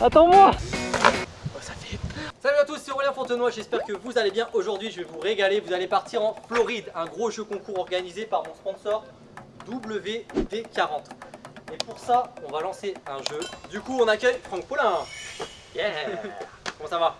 Attends-moi Salut à tous, c'est Aurélien Fontenoy, j'espère que vous allez bien. Aujourd'hui, je vais vous régaler. Vous allez partir en Floride, un gros jeu concours organisé par mon sponsor WD40. Et pour ça, on va lancer un jeu. Du coup, on accueille Franck Paulin. Yeah Comment ça va?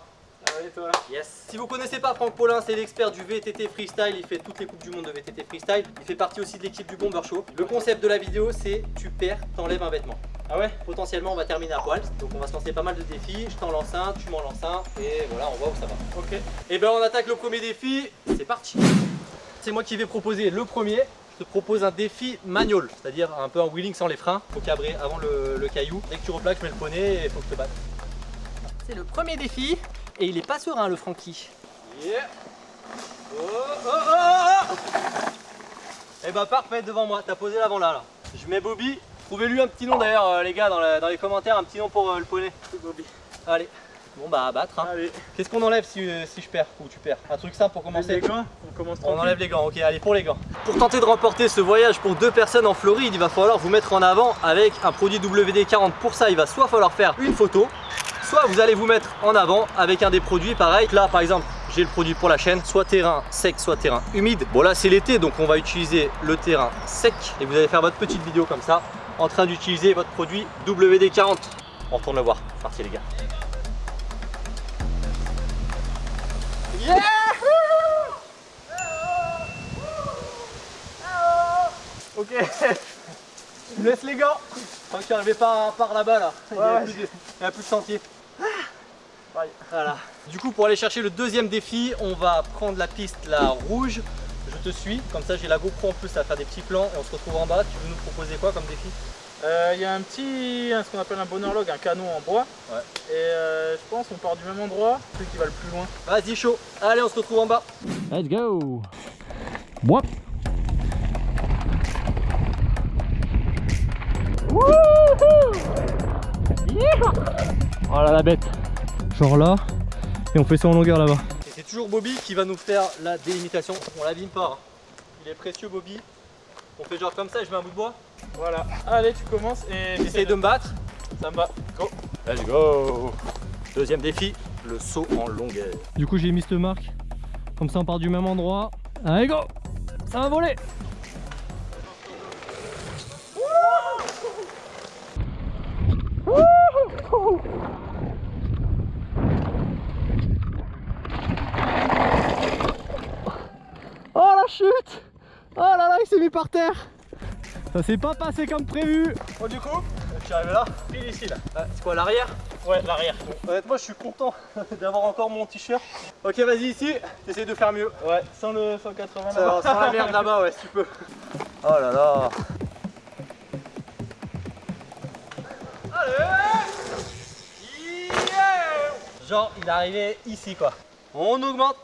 Allez toi Yes Si vous connaissez pas Franck Paulin, c'est l'expert du VTT Freestyle. Il fait toutes les coupes du monde de VTT Freestyle. Il fait partie aussi de l'équipe du Bomber Show. Le concept de la vidéo, c'est tu perds, t'enlèves un vêtement. Ah ouais? Potentiellement, on va terminer à poil. Donc, on va se lancer pas mal de défis. Je t'en lance un, tu m'en lances un. Et voilà, on voit où ça va. Ok. Et ben, on attaque le premier défi. C'est parti. C'est moi qui vais proposer le premier. Je te propose un défi manual, c'est-à-dire un peu un wheeling sans les freins. Faut cabrer avant le, le caillou. Dès que tu replaques, je mets le poney et faut que je te batte. C'est le premier défi. Et il est pas serein, le Francky. Yeah Oh oh oh oh Et bah parfait devant moi, t'as posé l'avant là, là. Je mets Bobby. Trouvez-lui un petit nom d'ailleurs euh, les gars dans, la- dans les commentaires, un petit nom pour euh, le poney. Bobby. Allez. Bon bah à battre. hein. Allez. Qu'est-ce qu'on enlève si, euh, si je perds ou tu perds? Un truc simple pour commencer. les gants, on commence On enlève les gants, ok allez pour les gants. Pour tenter de remporter ce voyage pour deux personnes en Floride, il va falloir vous mettre en avant avec un produit WD-40. Pour ça, il va soit falloir faire une photo, soit vous allez vous mettre en avant avec un des produits pareil. Là par exemple, j'ai le produit pour la chaîne, soit terrain sec, soit terrain humide. Bon là c'est l'été, donc on va utiliser le terrain sec et vous allez faire votre petite vidéo comme ça en train d'utiliser votre produit WD-40. On retourne le voir, c'est parti les gars. Ok. Je laisse les gants. Tant qu'il n'arrivait pas par là-bas là, il n'y Ouais, a, ouais. a plus de sentier. Bye. Voilà. Du coup, pour aller chercher le deuxième défi, on va prendre la piste la rouge. Je te suis, comme ça j'ai la GoPro en plus à faire des petits plans et on se retrouve en bas. Tu veux nous proposer quoi comme défi? Euh, Il y a un petit, ce qu'on appelle un bonheur log, un canon en bois. Ouais. Et euh, je pense qu'on part du même endroit, celui qui va le plus loin. Vas-y, chaud. Allez, on se retrouve en bas. Let's go Moi Oh là la bête Genre là, et on fait ça en longueur là-bas. Et c'est toujours Bobby qui va nous faire la délimitation. On l'abîme pas. hein. Il est précieux, Bobby. On fait genre comme ça, je mets un bout de bois. Voilà. Allez, tu commences et J'essaye de me battre. Ça me va. Go. Let's go. Deuxième défi, le saut en longueur. Du coup j'ai mis cette marque, comme ça on part du même endroit. Allez go Ça va voler Oh la chute Oh là là il s'est mis par terre Ça s'est pas passé comme prévu Bon, du coup, je suis arrivé là, pile ici là. Ah, c'est quoi l'arrière? Ouais, l'arrière. Honnêtement, je suis content d'avoir encore mon t-shirt. Ok, vas-y ici, essaye de faire mieux. Ouais, sans le 180 Ça là-bas. va, sans la merde là-bas, ouais, si tu peux. Oh là là. Allez Yeah Genre, il est arrivé ici quoi. On augmente.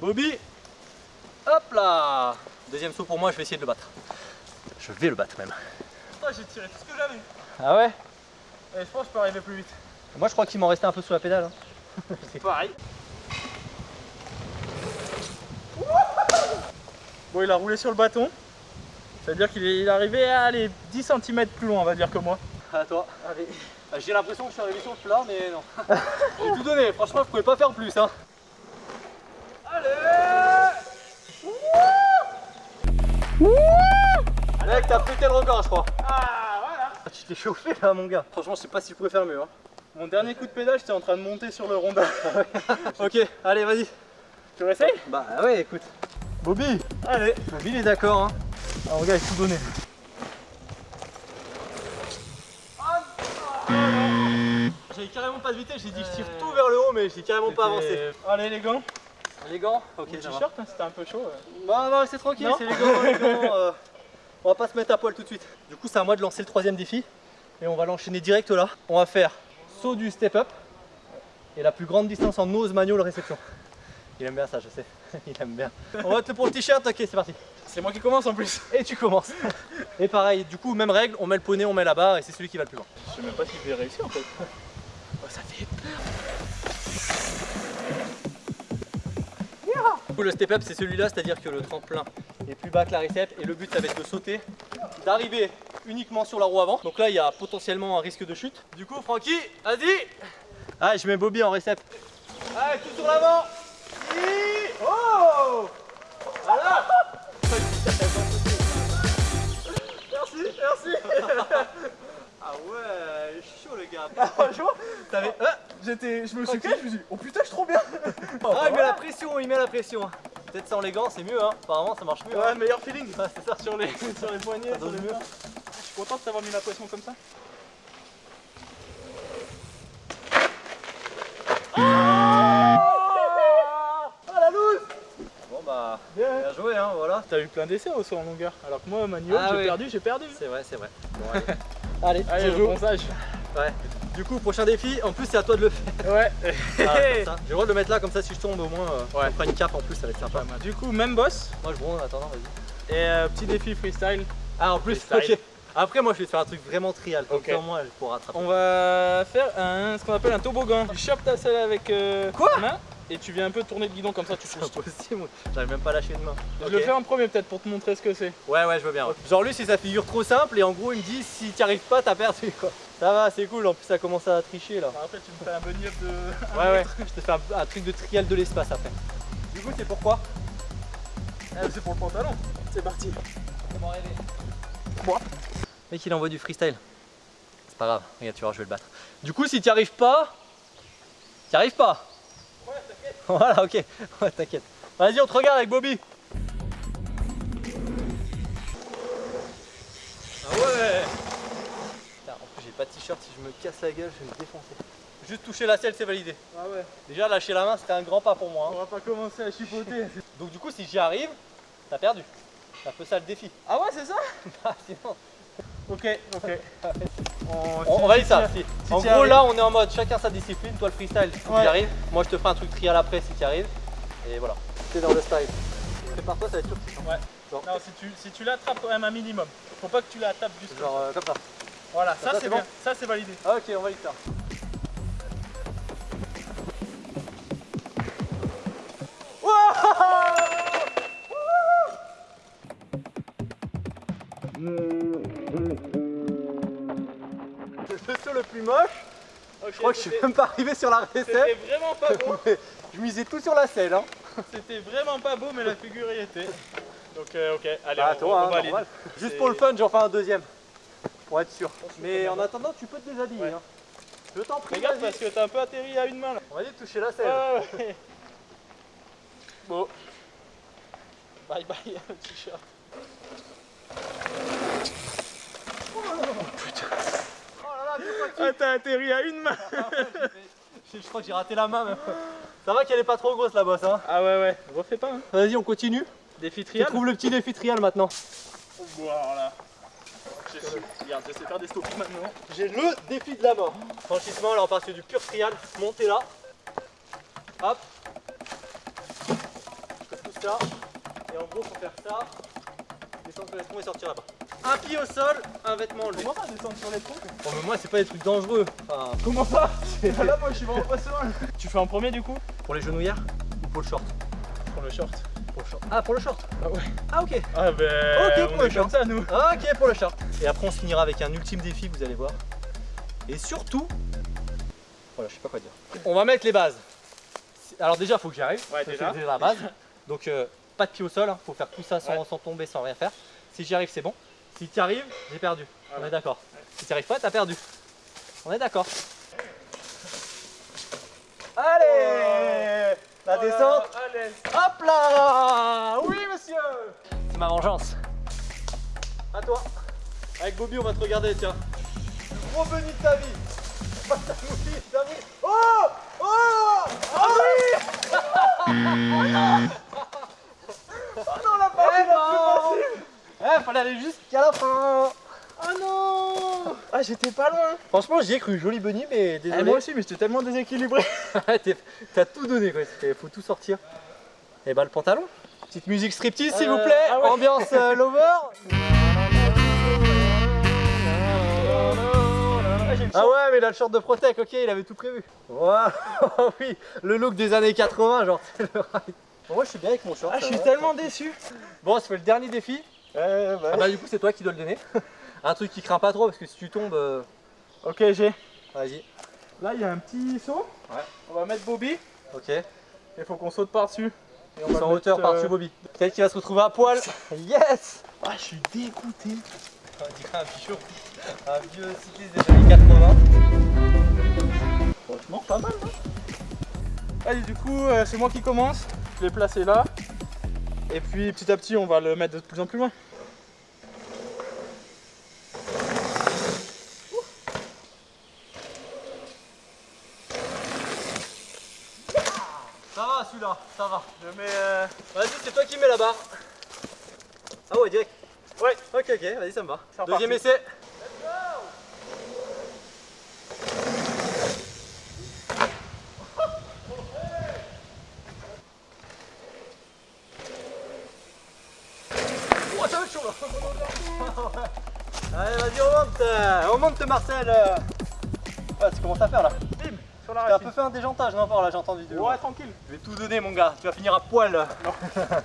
Bobby. Hop là. Deuxième saut pour moi, je vais essayer de le battre. Je vais le battre même. Putain, j'ai tiré tout ce que j'avais. Ah ouais? Et je pense que je peux arriver plus vite. Moi, je crois qu'il m'en restait un peu sous la pédale. hein. C'est pareil. Bon, il a roulé sur le bâton. Ça veut dire qu'il est, arrivé à aller 10 cm plus loin, on va dire que moi. À toi. Allez. Ah, J'ai l'impression que je suis arrivé sur le plat, mais non. J'ai tout donné. Franchement, je pouvais pas faire plus. Hein. Allez Mec, t'as pété le record, je crois. Ah, voilà. Tu t'es chauffé là, mon gars. Franchement, je sais pas si je pouvais faire mieux. Hein. Mon dernier coup de pédale, j'étais en train de monter sur le rondin. ok, allez, vas-y. tu réessayes Bah ouais, écoute. Bobby Allez. Bobby, il est d'accord. Hein. Ah, mon gars, il a tout donné. J'avais carrément pas de vitesse, j'ai dit je tire tout vers le haut, mais j'ai carrément pas avancé. Allez, les gants. Les gants Ok, va. t-shirt, hein, c'était un peu chaud. ouais. Bah, on va rester tranquille, Non. c'est les gants, les gants. euh, on va pas se mettre à poil tout de suite. Du coup, c'est à moi de lancer le troisième défi. Et on va l'enchaîner direct là. On va faire saut du step up. Et la plus grande distance en nose manual réception. Il aime bien ça, je sais. Il aime bien. On va te pour le t-shirt, ok, c'est parti. C'est moi qui commence en plus. Et tu commences. Et pareil, du coup, même règle, on met le poney, on met la barre et c'est celui qui va le plus loin. Je sais même pas si je vais réussir en fait. Oh, ça fait Du coup, le step up, c'est celui-là, c'est-à-dire que le tremplin est plus bas que la récepte et le but, ça va être de sauter, d'arriver uniquement sur la roue avant. Donc là, il y a potentiellement un risque de chute. Du coup, Francky, vas-y Ah, je mets Bobby en récept. Allez, tout sur l'avant Oh Voilà Merci, merci Ah ouais, chaud le gars Franchement, T'avais... Ah, j'étais, je me suis calé, je me suis dit, oh putain, je suis trop bien. ah, il met la pression, il met la pression Peut-être sans les gants, c'est mieux, hein Apparemment, ça marche mieux. Ouais, hein. meilleur feeling. Ouais, c'est ça, sur les, sur les poignets, Ça sur donne les mieux. mains. Je suis content de t'avoir mis la pression comme ça. Ah la loose Bon bah, Bien. bien joué hein, voilà. T'as eu plein d'essais au saut en longueur. Alors que moi, Manio, Ah j'ai oui. perdu, j'ai perdu. C'est vrai, c'est vrai. Bon, allez. allez, Allez, je joue. Ouais. Du coup, prochain défi, en plus c'est à toi de le faire. Ouais. Ah. J'ai le droit de le mettre là, comme ça si je tombe au moins, euh, Ouais. on fera une cape en plus, ça va être sympa. Du coup, même boss. Moi je bronze en attendant, vas-y. Et euh, petit défi freestyle. Ah en plus, Freestyle. ok. Après moi je vais te faire un truc vraiment trial, comme Ok. ça au moins je pourrai rattraper. On va faire un, ce qu'on appelle un toboggan. Tu chopes ta selle avec euh, Quoi? main et tu viens un peu tourner le guidon comme ça, tu C'est impossible, j'arrive même pas à lâcher une main. Je le fais en premier peut-être pour te montrer ce que c'est. Ouais ouais je veux bien. ouais. Genre lui c'est sa figure trop simple et en gros il me dit si t'y arrives pas t'as perdu quoi. Ça va c'est cool en plus ça commence à tricher là. Enfin, après tu me fais un bunny up de. Ouais ouais je te fais un, un truc de trial de l'espace après. Du coup c'est pourquoi Ah, c'est pour le pantalon. C'est parti. Moi. Mec il envoie du freestyle. C'est pas grave, regarde tu vois je vais le battre. Du coup si t'y arrives pas, t'y arrives pas. Ouais, t'inquiète. Voilà ok, ouais t'inquiète. Vas-y on te regarde avec Bobby. Ah ouais Putain, En plus j'ai pas de t-shirt, si je me casse la gueule je vais me défoncer. Juste toucher la selle c'est validé. Ah ouais. Déjà lâcher la main c'était un grand pas pour moi. hein. On va pas commencer à chipoter. Donc du coup si j'y arrive, t'as perdu. C'est un peu ça le défi. Ah ouais, c'est ça Ah, sinon, Ok, ok. On, on valide ça. Si- si en gros là on est en mode chacun sa discipline, toi le freestyle si Ouais. tu y arrives, moi je te ferai un truc trial après si tu y arrives. Et voilà. T'es dans le style. Prépare-toi ça va être sûr. Ouais. Genre, Non, si tu, si tu l'attrapes quand même un minimum. Faut pas que tu la tapes juste. genre euh, comme ça. Voilà, Ça, ça, c'est bon. Ça c'est validé. Ah, ok on valide ça. Je crois que je suis même pas arrivé sur la recette. C'était vraiment pas beau. Je misais tout sur la selle. Hein. C'était vraiment pas beau, mais la figure y était. Donc, euh, ok, allez, Bah, on, toi, on hein, valide. normal. Juste pour le fun, j'en fais un deuxième. Pour être sûr. Mais en attendant, tu peux te déshabiller. Ouais. hein. Je t'en prie. Regarde parce que t'as un peu atterri à une main là. On va dire toucher la selle. Ouais, ouais. Bon. Bye bye t-shirt. Oh là là, deux fois Ah, t'as atterri à une main. je, je crois que j'ai raté la main même. Ça va qu'elle est pas trop grosse la bosse. Hein. Ah ouais, ouais, refais pas. Hein. Vas-y, on continue. Défi Tu trial. trouves le petit défi trial maintenant. Bon, alors là. Je sais- Regarde, je sais faire des stops maintenant. J'ai le défi de la mort. Franchissement, là on sur du pur trial. Montez là. Hop. Je fais tout ça. Et en gros, faut faire ça. Descendre sur les et sortir là-bas. Un pied au sol, un vêtement enlevé. Comment ça descendre sur les troncs Bon, mais moi, c'est pas des trucs dangereux. Enfin, Comment ça Là, moi, je suis vraiment pas serein. Tu fais en premier du coup pour les genouillères ou pour le short Pour le short. Pour le short. Ah, pour le short Ah ouais. Ah, ok. Ah ben. Ok, pour on le est short. comme ça nous. Ok, pour le short. Et après, on se finira avec un ultime défi, vous allez voir. Et surtout, voilà, je sais pas quoi dire. On va mettre les bases. Alors, déjà, faut que j'y arrive. Ouais, Ça, déjà. C'est la base. Donc, euh, pas de pied au sol, hein. faut faire tout ça sans, Ouais. sans tomber, sans rien faire. Si j'y arrive, c'est bon. Si tu y arrives, j'ai perdu. On Voilà. est d'accord. Si tu n'y arrives pas, t'as perdu. On est d'accord. Allez La descente Allez. Hop là Oui monsieur C'est ma vengeance. À toi. Avec Bobby on va te regarder tiens. Le gros bunny de ta vie. Oh Oh Ah oui Oh non la partie la plus Eh fallait aller jusqu'à la fin Ah non Ah j'étais pas loin Franchement j'y ai cru, joli bunny mais Eh, désolé. Moi aussi mais j'étais tellement déséquilibré T'as tout donné quoi, il faut tout sortir. Et bah le pantalon. Petite musique striptease s'il vous Euh, plaît, ah ouais. ambiance euh, lover. Ah ouais mais il a le short de Protec, ok il avait tout prévu. Waouh oui, le look des années 80 genre c'est le ride. Bon, moi je suis bien avec mon short. Ah je suis va. tellement déçu Bon on se fait le dernier défi. Ouais bah Ah bah du coup c'est toi qui dois le donner. Un truc qui craint pas trop parce que si tu tombes, euh, Ok, j'ai. vas-y. Là, il y a un petit saut. Ouais. On va mettre Bobby. Ok. Il faut qu'on saute par-dessus. Et on va le hauteur mettre, euh, par-dessus Bobby. Peut-être qu'il va se retrouver à poil. Yes Ah, je suis dégoûté. On dirait un vieux, un vieux cycliste des années 80. Franchement, pas mal, non Allez, du coup, euh, c'est moi qui commence. Je l'ai placé là. Et puis, petit à petit, on va le mettre de plus en plus loin. Ça va celui-là, ça va. Je mets... euh, Vas-y, c'est toi qui mets la barre. Ah ouais, direct. Ouais. Ok, ok, vas-y, ça me va. Deuxième essai. Oh, ça va être chaud là Allez, vas-y, on monte euh, On monte Marcel. Ouais, tu commences à faire là. La T'as un peu fait un déjantage, non, par là, j'ai entendu. loin. Ouais, tranquille. Je vais tout donner, mon gars. Tu vas finir à poil. là.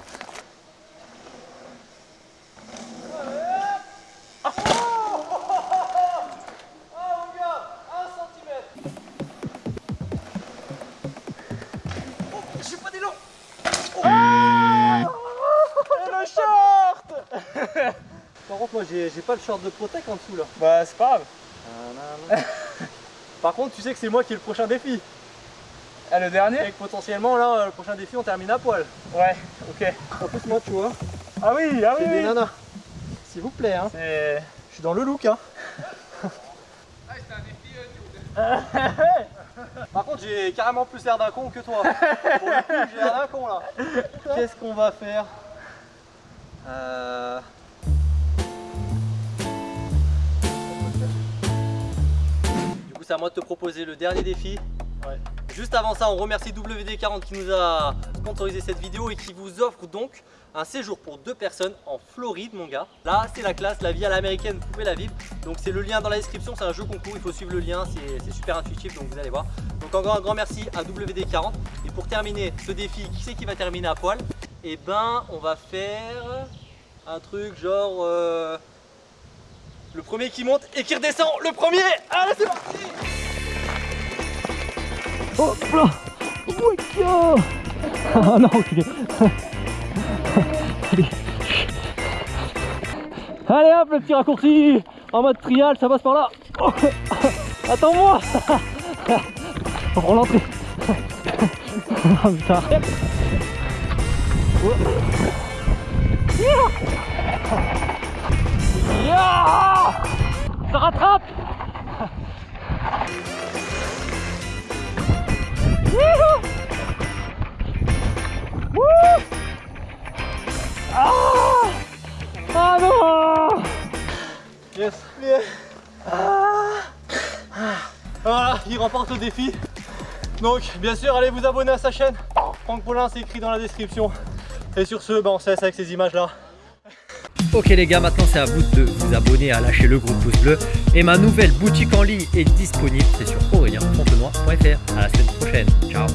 Short Par contre, moi, j'ai j'ai pas le short de Protec en dessous là. Bah, c'est pas grave. Par contre, tu sais que c'est moi qui ai le prochain défi. Ah, le dernier Et que potentiellement, là, le prochain défi, on termine à poil. Ouais, ok. En plus, moi, tu vois, Ah oui, ah oui, oui. nanas. S'il vous plaît, hein. C'est... Je suis dans le look, hein. Par contre, j'ai carrément plus l'air d'un con que toi. Pour le coup, j'ai l'air d'un con là. Qu'est-ce qu'on va faire? Euh, coup, c'est à moi de te proposer le dernier défi. Ouais. Juste avant ça, on remercie WD40 qui nous a sponsorisé cette vidéo et qui vous offre donc un séjour pour deux personnes en Floride, mon gars. Là, c'est la classe, la vie à l'américaine, vous pouvez la vivre. Donc, c'est le lien dans la description, c'est un jeu concours, il faut suivre le lien, c'est c'est super intuitif, donc vous allez voir. Donc, encore un grand merci à WD40. Et pour terminer ce défi, qui c'est qui va terminer à poil? Eh ben, on va faire un truc genre. euh, le premier qui monte et qui redescend, le premier Allez, c'est parti Hop là Ouika Ah non, ok. Allez. Allez hop, le petit raccourci En mode trial, ça passe par là. Oh. Attends-moi On prend l'entrée. Oh putain. Oh. Yeah Ça rattrape Wouhou Wouh Ah Ah non Yes. Voilà, il remporte le défi. Donc, bien sûr, allez vous abonner à sa chaîne. Franck Paulin, c'est écrit dans la description. Et sur ce, bah, on se laisse avec ces images-là. Ok les gars, maintenant c'est à vous de vous abonner, à lâcher le gros pouce bleu. Et ma nouvelle boutique en ligne est disponible, c'est sur aurelienfontenoy.fr. À la semaine prochaine, ciao